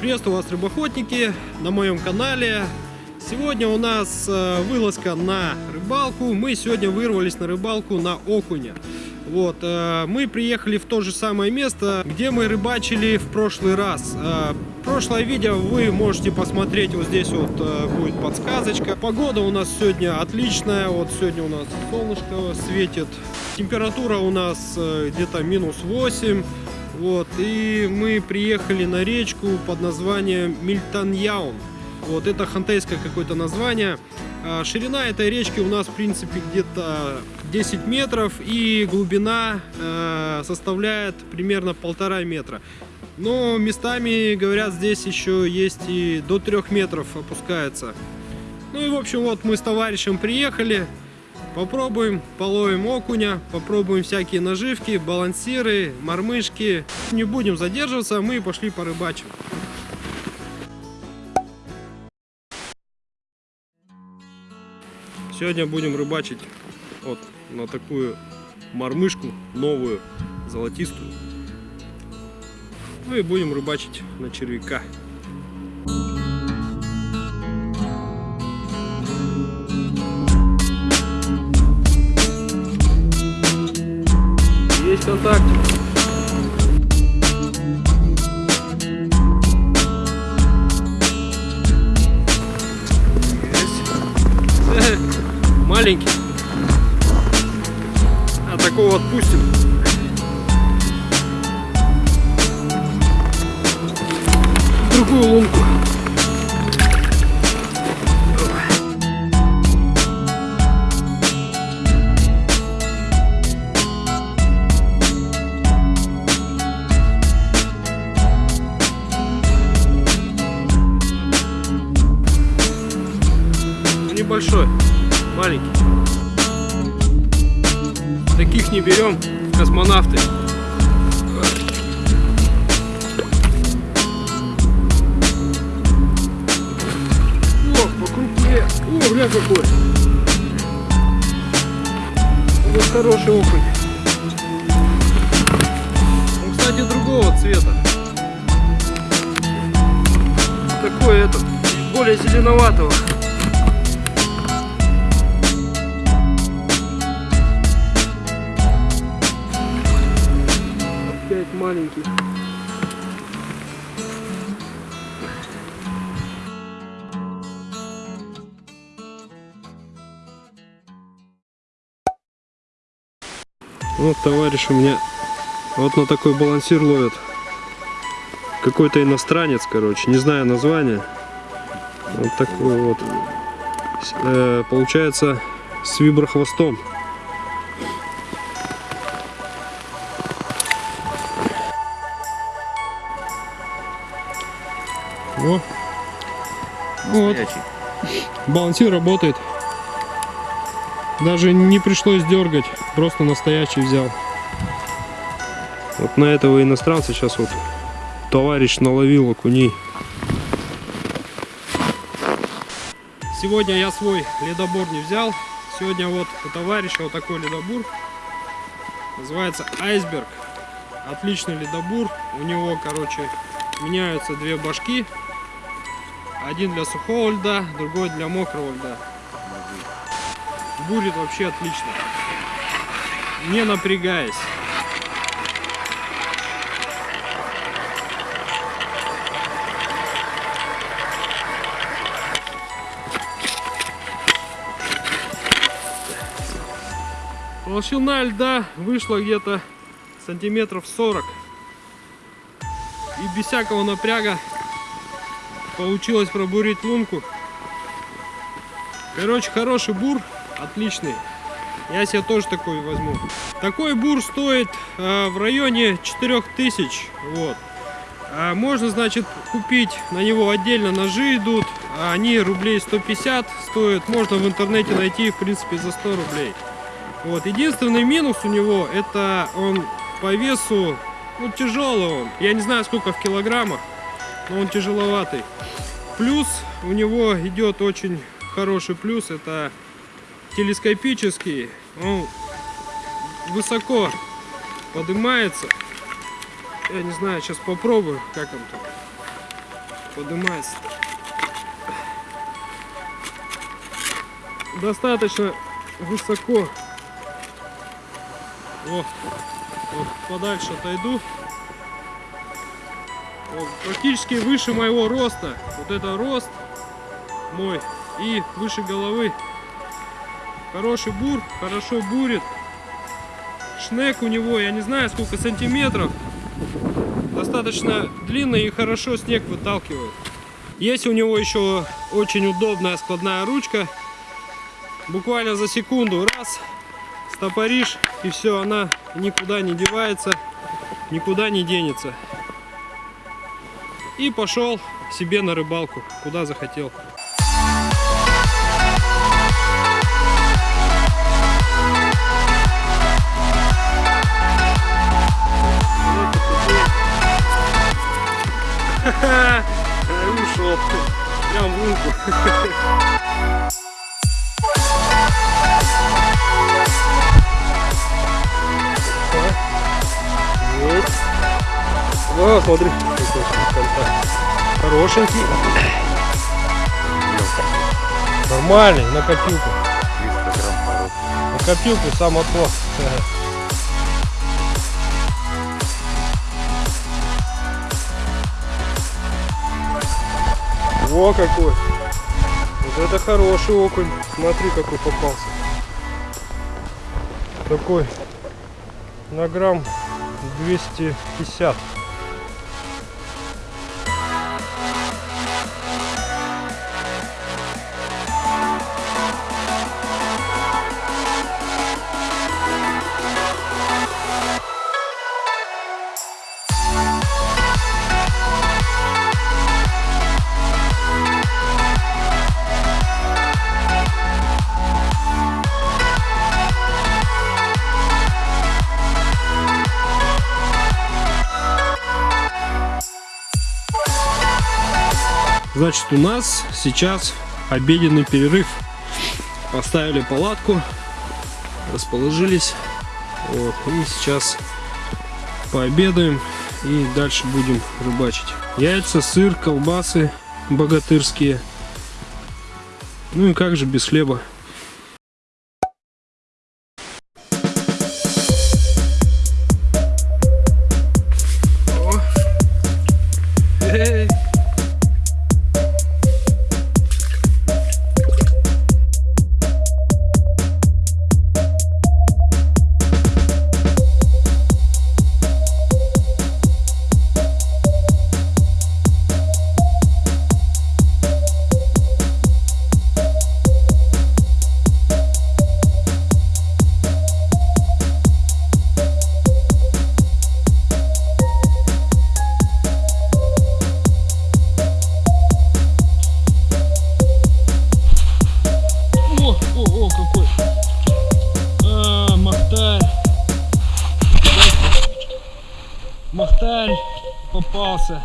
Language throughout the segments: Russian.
Приветствую вас, рыбоохотники, на моем канале. Сегодня у нас э, вылазка на рыбалку. Мы сегодня вырвались на рыбалку на окуня. Вот, э, мы приехали в то же самое место, где мы рыбачили в прошлый раз. Э, прошлое видео вы можете посмотреть, вот здесь вот будет подсказочка. Погода у нас сегодня отличная, вот сегодня у нас солнышко светит. Температура у нас где-то минус 8. Вот, и мы приехали на речку под названием Мильтаньяун. Вот, это хантейское какое-то название. А, ширина этой речки у нас, в принципе, где-то 10 метров, и глубина э, составляет примерно полтора метра. Но местами, говорят, здесь еще есть и до 3 метров опускается. Ну и, в общем, вот мы с товарищем приехали. Попробуем, половим окуня, попробуем всякие наживки, балансиры, мормышки. Не будем задерживаться, мы пошли порыбачим. Сегодня будем рыбачить вот на такую мормышку новую, золотистую. Ну и будем рыбачить на червяка. Контакт. Есть. Маленький. А такого отпустим. другую лунку. Небольшой, маленький. Таких не берем космонавты. О, по крупнее. О, бля какой. Вот хороший окунь. Он, кстати, другого цвета. Такой этот, более зеленоватого. Маленький. Вот товарищ у меня вот на такой балансир ловит. Какой-то иностранец, короче, не знаю название. Вот такой вот. Э, получается с виброхвостом. О. Вот. Балансир работает. Даже не пришлось дергать, просто настоящий взял. Вот на этого иностранца сейчас вот товарищ наловил окуней. Сегодня я свой ледобор не взял. Сегодня вот у товарища вот такой ледобур. Называется Айсберг. Отличный ледобур. У него, короче, меняются две башки один для сухого льда, другой для мокрого льда. Будет вообще отлично. Не напрягаясь. Толщина льда вышла где-то сантиметров 40. И без всякого напряга получилось пробурить лунку. Короче, хороший бур, отличный. Я себе тоже такой возьму. Такой бур стоит э, в районе 4000. Вот. А можно, значит, купить на него отдельно ножи идут. Они рублей 150 стоят. Можно в интернете найти, в принципе, за 100 рублей. Вот. Единственный минус у него, это он по весу, ну, тяжелый он. Я не знаю, сколько в килограммах но он тяжеловатый. Плюс у него идет очень хороший плюс, это телескопический, он высоко поднимается. Я не знаю, сейчас попробую, как он там. поднимается. Достаточно высоко. Вот, вот подальше отойду. Вот, практически выше моего роста. Вот это рост мой и выше головы. Хороший бур, хорошо бурит. Шнек у него, я не знаю сколько сантиметров. Достаточно длинный и хорошо снег выталкивает. Есть у него еще очень удобная складная ручка. Буквально за секунду раз, стопоришь и все, она никуда не девается, никуда не денется. И пошел себе на рыбалку, куда захотел. Ушел. Прям в лунку. О, смотри. Хорошенький. Нормальный, на копилку. 300 грамм. На копилку само то. Во какой! Вот это хороший окунь. Смотри, какой попался. Такой на грамм 250. Значит, у нас сейчас обеденный перерыв. Поставили палатку, расположились. Вот, и сейчас пообедаем и дальше будем рыбачить. Яйца, сыр, колбасы богатырские. Ну и как же без хлеба. Махтарь попался.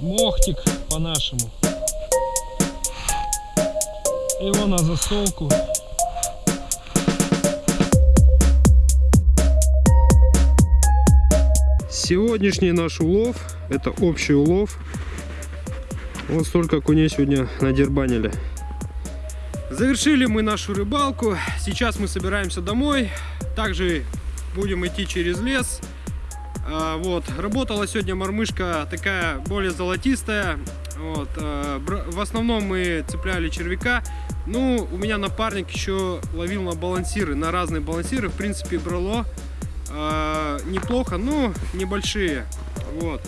Мохтик по-нашему. Его на засолку. Сегодняшний наш улов, это общий улов, вот столько окуней сегодня надербанили. Завершили мы нашу рыбалку. Сейчас мы собираемся домой. Также будем идти через лес. А, Вот. Работала сегодня мормышка такая более золотистая. Вот. а, В основном мы цепляли червяка. Ну, у меня напарник еще ловил на балансиры, на разные балансиры. В принципе, брало а, неплохо, но небольшие. Вот.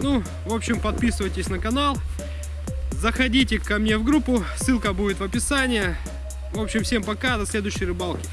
Ну, в общем, подписывайтесь на канал. Заходите ко мне в группу, ссылка будет в описании. В общем, всем пока, до следующей рыбалки.